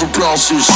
The bounces.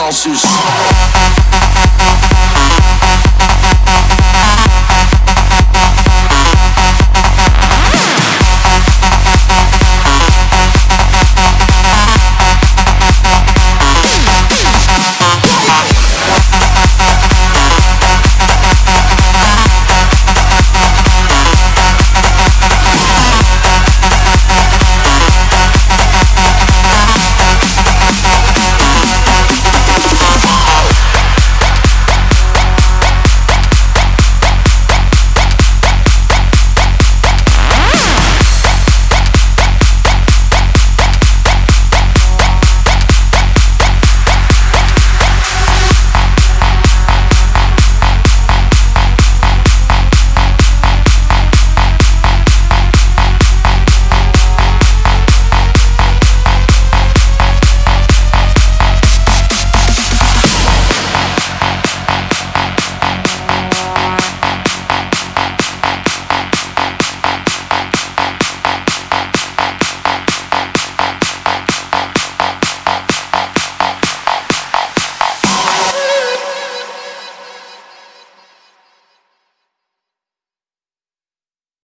nossos.